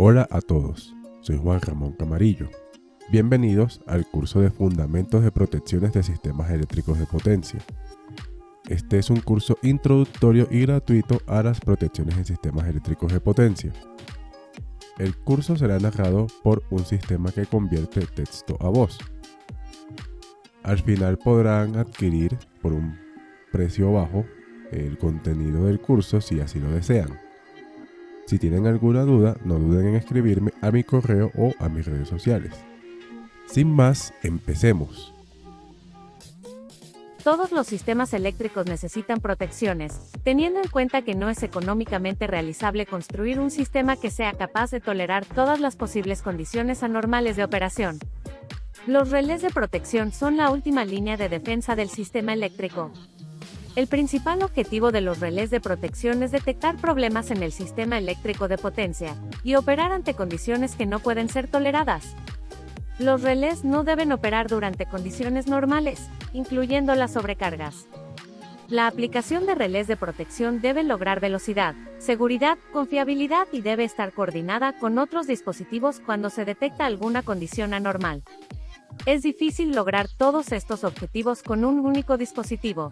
Hola a todos, soy Juan Ramón Camarillo. Bienvenidos al curso de Fundamentos de Protecciones de Sistemas Eléctricos de Potencia. Este es un curso introductorio y gratuito a las protecciones en sistemas eléctricos de potencia. El curso será narrado por un sistema que convierte texto a voz. Al final podrán adquirir por un precio bajo el contenido del curso si así lo desean. Si tienen alguna duda, no duden en escribirme a mi correo o a mis redes sociales. Sin más, empecemos. Todos los sistemas eléctricos necesitan protecciones, teniendo en cuenta que no es económicamente realizable construir un sistema que sea capaz de tolerar todas las posibles condiciones anormales de operación. Los relés de protección son la última línea de defensa del sistema eléctrico. El principal objetivo de los relés de protección es detectar problemas en el sistema eléctrico de potencia y operar ante condiciones que no pueden ser toleradas. Los relés no deben operar durante condiciones normales, incluyendo las sobrecargas. La aplicación de relés de protección debe lograr velocidad, seguridad, confiabilidad y debe estar coordinada con otros dispositivos cuando se detecta alguna condición anormal. Es difícil lograr todos estos objetivos con un único dispositivo,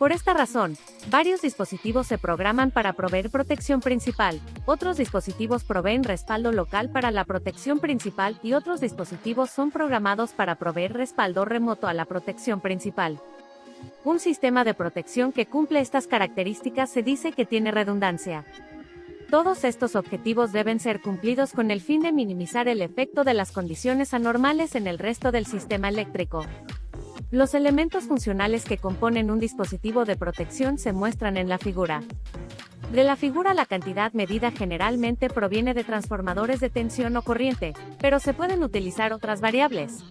por esta razón, varios dispositivos se programan para proveer protección principal, otros dispositivos proveen respaldo local para la protección principal y otros dispositivos son programados para proveer respaldo remoto a la protección principal. Un sistema de protección que cumple estas características se dice que tiene redundancia. Todos estos objetivos deben ser cumplidos con el fin de minimizar el efecto de las condiciones anormales en el resto del sistema eléctrico. Los elementos funcionales que componen un dispositivo de protección se muestran en la figura. De la figura la cantidad medida generalmente proviene de transformadores de tensión o corriente, pero se pueden utilizar otras variables.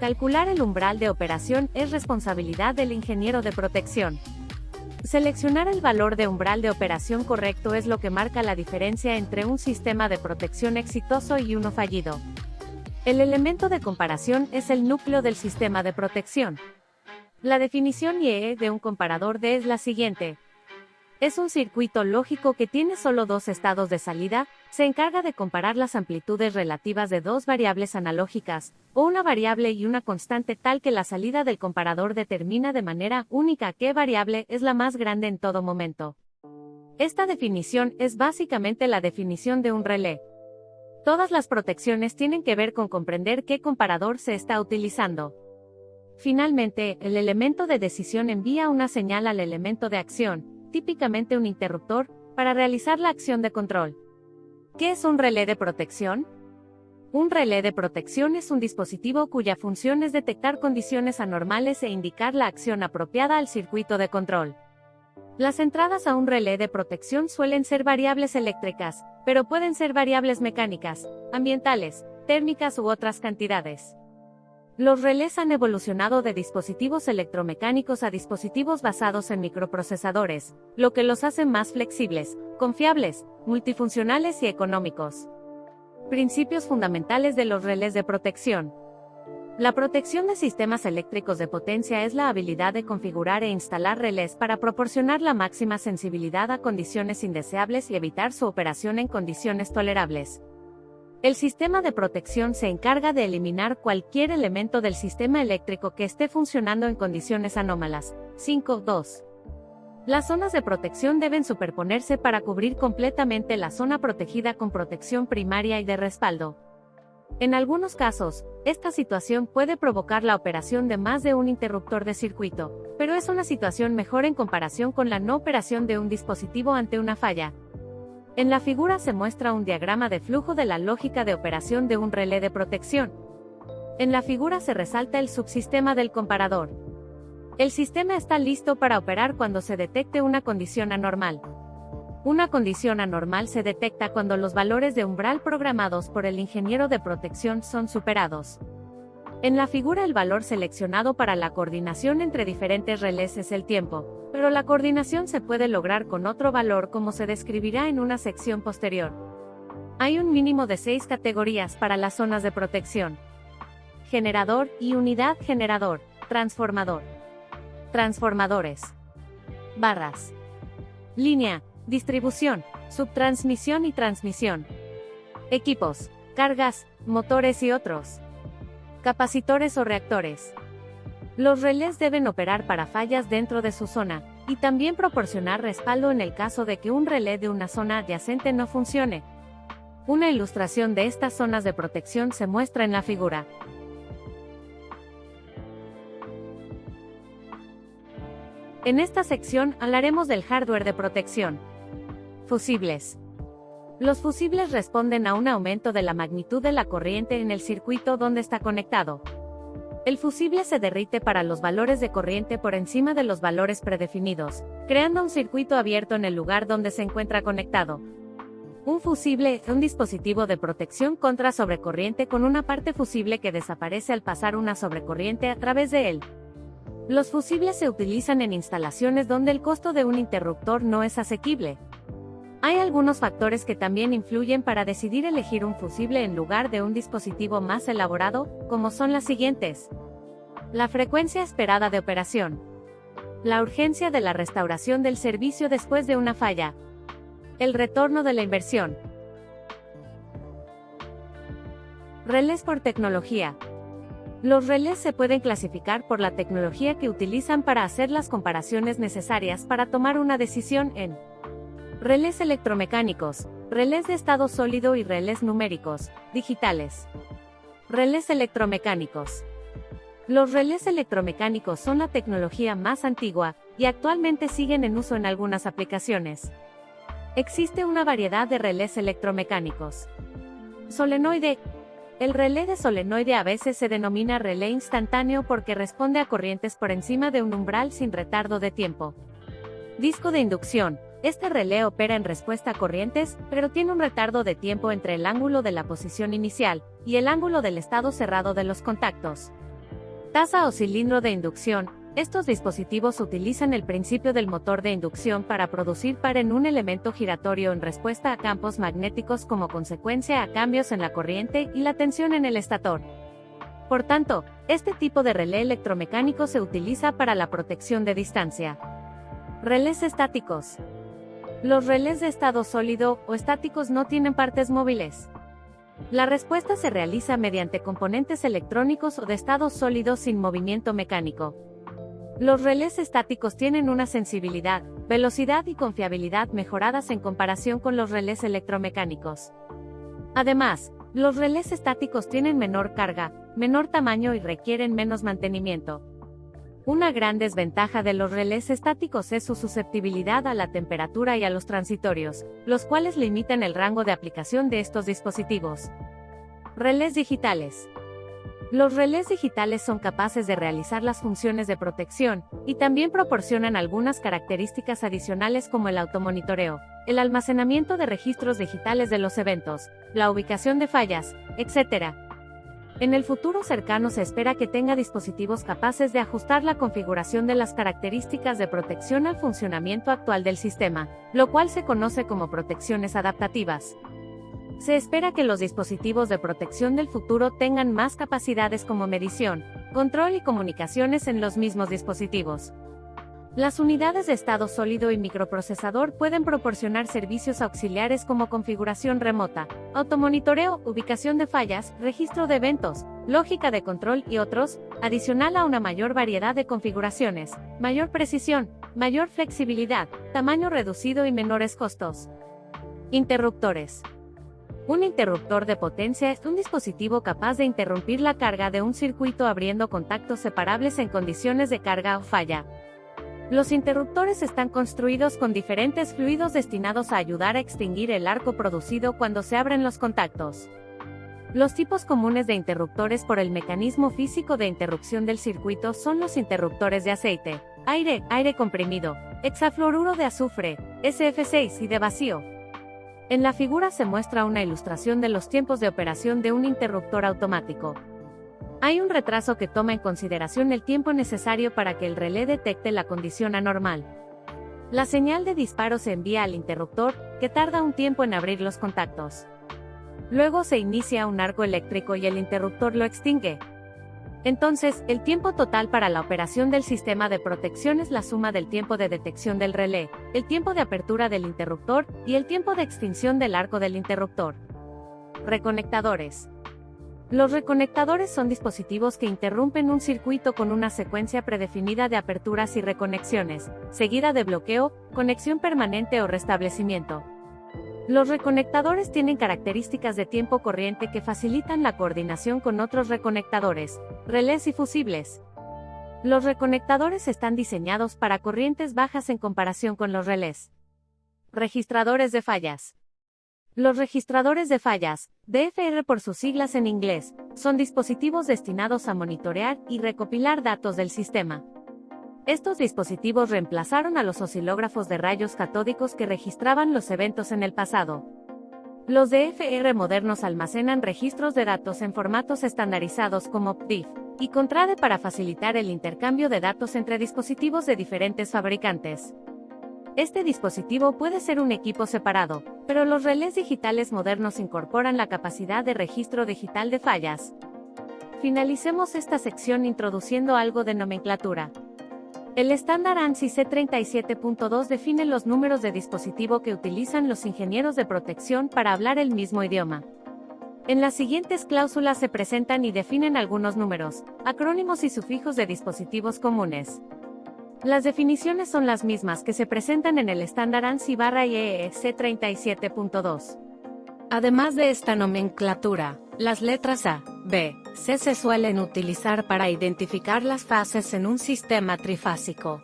Calcular el umbral de operación es responsabilidad del ingeniero de protección. Seleccionar el valor de umbral de operación correcto es lo que marca la diferencia entre un sistema de protección exitoso y uno fallido. El elemento de comparación es el núcleo del sistema de protección. La definición IEE de un comparador D es la siguiente. Es un circuito lógico que tiene solo dos estados de salida, se encarga de comparar las amplitudes relativas de dos variables analógicas, o una variable y una constante tal que la salida del comparador determina de manera única qué variable es la más grande en todo momento. Esta definición es básicamente la definición de un relé. Todas las protecciones tienen que ver con comprender qué comparador se está utilizando. Finalmente, el elemento de decisión envía una señal al elemento de acción, típicamente un interruptor, para realizar la acción de control. ¿Qué es un relé de protección? Un relé de protección es un dispositivo cuya función es detectar condiciones anormales e indicar la acción apropiada al circuito de control. Las entradas a un relé de protección suelen ser variables eléctricas, pero pueden ser variables mecánicas, ambientales, térmicas u otras cantidades. Los relés han evolucionado de dispositivos electromecánicos a dispositivos basados en microprocesadores, lo que los hace más flexibles, confiables, multifuncionales y económicos. Principios fundamentales de los relés de protección. La protección de sistemas eléctricos de potencia es la habilidad de configurar e instalar relés para proporcionar la máxima sensibilidad a condiciones indeseables y evitar su operación en condiciones tolerables. El sistema de protección se encarga de eliminar cualquier elemento del sistema eléctrico que esté funcionando en condiciones anómalas. 5.2. Las zonas de protección deben superponerse para cubrir completamente la zona protegida con protección primaria y de respaldo. En algunos casos, esta situación puede provocar la operación de más de un interruptor de circuito, pero es una situación mejor en comparación con la no operación de un dispositivo ante una falla. En la figura se muestra un diagrama de flujo de la lógica de operación de un relé de protección. En la figura se resalta el subsistema del comparador. El sistema está listo para operar cuando se detecte una condición anormal. Una condición anormal se detecta cuando los valores de umbral programados por el ingeniero de protección son superados. En la figura el valor seleccionado para la coordinación entre diferentes relés es el tiempo, pero la coordinación se puede lograr con otro valor como se describirá en una sección posterior. Hay un mínimo de seis categorías para las zonas de protección. Generador y unidad generador, transformador. Transformadores. Barras. Línea, Distribución, subtransmisión y transmisión. Equipos, cargas, motores y otros. Capacitores o reactores. Los relés deben operar para fallas dentro de su zona, y también proporcionar respaldo en el caso de que un relé de una zona adyacente no funcione. Una ilustración de estas zonas de protección se muestra en la figura. En esta sección hablaremos del hardware de protección. Fusibles. Los fusibles responden a un aumento de la magnitud de la corriente en el circuito donde está conectado. El fusible se derrite para los valores de corriente por encima de los valores predefinidos, creando un circuito abierto en el lugar donde se encuentra conectado. Un fusible es un dispositivo de protección contra sobrecorriente con una parte fusible que desaparece al pasar una sobrecorriente a través de él. Los fusibles se utilizan en instalaciones donde el costo de un interruptor no es asequible. Hay algunos factores que también influyen para decidir elegir un fusible en lugar de un dispositivo más elaborado, como son las siguientes. La frecuencia esperada de operación. La urgencia de la restauración del servicio después de una falla. El retorno de la inversión. Relés por tecnología. Los relés se pueden clasificar por la tecnología que utilizan para hacer las comparaciones necesarias para tomar una decisión en Relés electromecánicos, relés de estado sólido y relés numéricos, digitales. Relés electromecánicos. Los relés electromecánicos son la tecnología más antigua, y actualmente siguen en uso en algunas aplicaciones. Existe una variedad de relés electromecánicos. Solenoide. El relé de solenoide a veces se denomina relé instantáneo porque responde a corrientes por encima de un umbral sin retardo de tiempo. Disco de inducción. Este relé opera en respuesta a corrientes, pero tiene un retardo de tiempo entre el ángulo de la posición inicial y el ángulo del estado cerrado de los contactos. Taza o cilindro de inducción. Estos dispositivos utilizan el principio del motor de inducción para producir par en un elemento giratorio en respuesta a campos magnéticos como consecuencia a cambios en la corriente y la tensión en el estator. Por tanto, este tipo de relé electromecánico se utiliza para la protección de distancia. Relés estáticos. Los relés de estado sólido o estáticos no tienen partes móviles. La respuesta se realiza mediante componentes electrónicos o de estado sólido sin movimiento mecánico. Los relés estáticos tienen una sensibilidad, velocidad y confiabilidad mejoradas en comparación con los relés electromecánicos. Además, los relés estáticos tienen menor carga, menor tamaño y requieren menos mantenimiento. Una gran desventaja de los relés estáticos es su susceptibilidad a la temperatura y a los transitorios, los cuales limitan el rango de aplicación de estos dispositivos. Relés digitales. Los relés digitales son capaces de realizar las funciones de protección, y también proporcionan algunas características adicionales como el automonitoreo, el almacenamiento de registros digitales de los eventos, la ubicación de fallas, etc., en el futuro cercano se espera que tenga dispositivos capaces de ajustar la configuración de las características de protección al funcionamiento actual del sistema, lo cual se conoce como protecciones adaptativas. Se espera que los dispositivos de protección del futuro tengan más capacidades como medición, control y comunicaciones en los mismos dispositivos. Las unidades de estado sólido y microprocesador pueden proporcionar servicios auxiliares como configuración remota, automonitoreo, ubicación de fallas, registro de eventos, lógica de control y otros, adicional a una mayor variedad de configuraciones, mayor precisión, mayor flexibilidad, tamaño reducido y menores costos. Interruptores. Un interruptor de potencia es un dispositivo capaz de interrumpir la carga de un circuito abriendo contactos separables en condiciones de carga o falla. Los interruptores están construidos con diferentes fluidos destinados a ayudar a extinguir el arco producido cuando se abren los contactos. Los tipos comunes de interruptores por el mecanismo físico de interrupción del circuito son los interruptores de aceite, aire, aire comprimido, hexafluoruro de azufre, SF6 y de vacío. En la figura se muestra una ilustración de los tiempos de operación de un interruptor automático. Hay un retraso que toma en consideración el tiempo necesario para que el relé detecte la condición anormal. La señal de disparo se envía al interruptor, que tarda un tiempo en abrir los contactos. Luego se inicia un arco eléctrico y el interruptor lo extingue. Entonces, el tiempo total para la operación del sistema de protección es la suma del tiempo de detección del relé, el tiempo de apertura del interruptor y el tiempo de extinción del arco del interruptor. Reconectadores. Los reconectadores son dispositivos que interrumpen un circuito con una secuencia predefinida de aperturas y reconexiones, seguida de bloqueo, conexión permanente o restablecimiento. Los reconectadores tienen características de tiempo corriente que facilitan la coordinación con otros reconectadores, relés y fusibles. Los reconectadores están diseñados para corrientes bajas en comparación con los relés. Registradores de fallas. Los registradores de fallas, DFR por sus siglas en inglés, son dispositivos destinados a monitorear y recopilar datos del sistema. Estos dispositivos reemplazaron a los oscilógrafos de rayos catódicos que registraban los eventos en el pasado. Los DFR modernos almacenan registros de datos en formatos estandarizados como PDIF y CONTRADE para facilitar el intercambio de datos entre dispositivos de diferentes fabricantes. Este dispositivo puede ser un equipo separado, pero los relés digitales modernos incorporan la capacidad de registro digital de fallas. Finalicemos esta sección introduciendo algo de nomenclatura. El estándar ANSI C37.2 define los números de dispositivo que utilizan los ingenieros de protección para hablar el mismo idioma. En las siguientes cláusulas se presentan y definen algunos números, acrónimos y sufijos de dispositivos comunes. Las definiciones son las mismas que se presentan en el estándar ANSI barra IEEE C37.2. Además de esta nomenclatura, las letras A, B, C se suelen utilizar para identificar las fases en un sistema trifásico.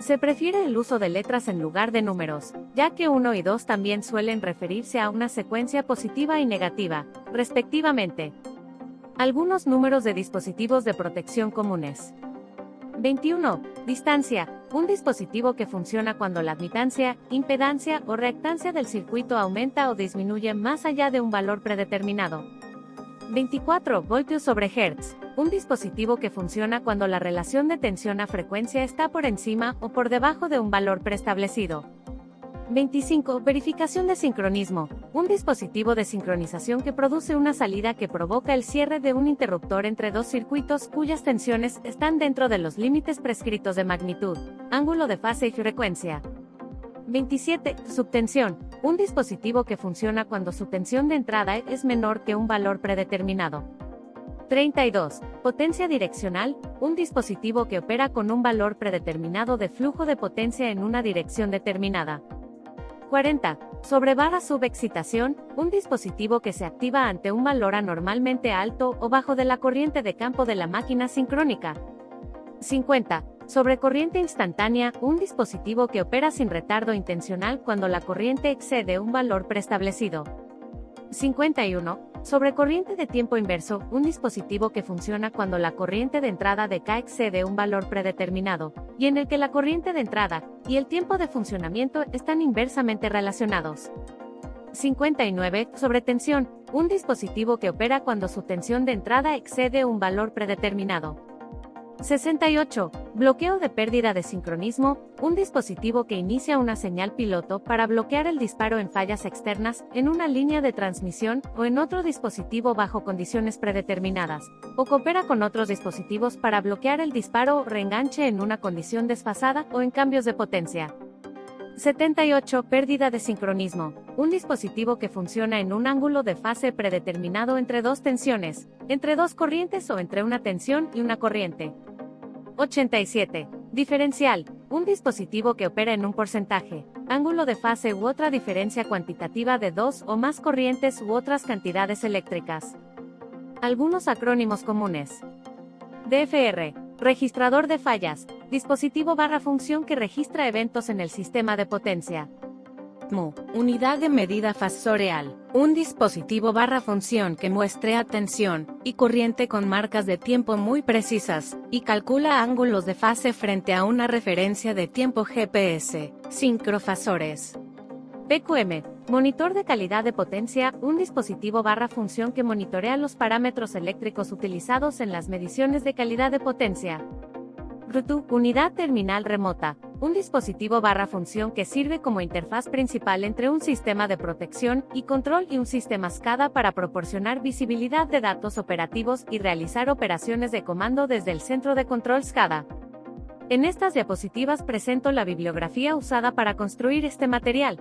Se prefiere el uso de letras en lugar de números, ya que 1 y 2 también suelen referirse a una secuencia positiva y negativa, respectivamente. Algunos números de dispositivos de protección comunes. 21. Distancia. Un dispositivo que funciona cuando la admitancia, impedancia o reactancia del circuito aumenta o disminuye más allá de un valor predeterminado. 24 voltios sobre hertz. Un dispositivo que funciona cuando la relación de tensión a frecuencia está por encima o por debajo de un valor preestablecido. 25. Verificación de sincronismo. Un dispositivo de sincronización que produce una salida que provoca el cierre de un interruptor entre dos circuitos cuyas tensiones están dentro de los límites prescritos de magnitud, ángulo de fase y frecuencia. 27. Subtensión. Un dispositivo que funciona cuando su tensión de entrada es menor que un valor predeterminado. 32. Potencia direccional, un dispositivo que opera con un valor predeterminado de flujo de potencia en una dirección determinada. 40. Sobre barra subexcitación, un dispositivo que se activa ante un valor anormalmente alto o bajo de la corriente de campo de la máquina sincrónica. 50. Sobre corriente instantánea, un dispositivo que opera sin retardo intencional cuando la corriente excede un valor preestablecido. 51. Sobre corriente de tiempo inverso, un dispositivo que funciona cuando la corriente de entrada de K excede un valor predeterminado, y en el que la corriente de entrada y el tiempo de funcionamiento están inversamente relacionados. 59. Sobre tensión, un dispositivo que opera cuando su tensión de entrada excede un valor predeterminado. 68. Bloqueo de pérdida de sincronismo, un dispositivo que inicia una señal piloto para bloquear el disparo en fallas externas, en una línea de transmisión o en otro dispositivo bajo condiciones predeterminadas, o coopera con otros dispositivos para bloquear el disparo o reenganche en una condición desfasada o en cambios de potencia. 78. Pérdida de sincronismo. Un dispositivo que funciona en un ángulo de fase predeterminado entre dos tensiones, entre dos corrientes o entre una tensión y una corriente. 87. Diferencial. Un dispositivo que opera en un porcentaje, ángulo de fase u otra diferencia cuantitativa de dos o más corrientes u otras cantidades eléctricas. Algunos acrónimos comunes. DFR. Registrador de fallas. Dispositivo barra función que registra eventos en el sistema de potencia. MU, unidad de medida fasoreal, un dispositivo barra función que muestre atención y corriente con marcas de tiempo muy precisas, y calcula ángulos de fase frente a una referencia de tiempo GPS, sincrofasores. PQM, monitor de calidad de potencia, un dispositivo barra función que monitorea los parámetros eléctricos utilizados en las mediciones de calidad de potencia. RUTU, unidad terminal remota, un dispositivo barra función que sirve como interfaz principal entre un sistema de protección y control y un sistema SCADA para proporcionar visibilidad de datos operativos y realizar operaciones de comando desde el centro de control SCADA. En estas diapositivas presento la bibliografía usada para construir este material.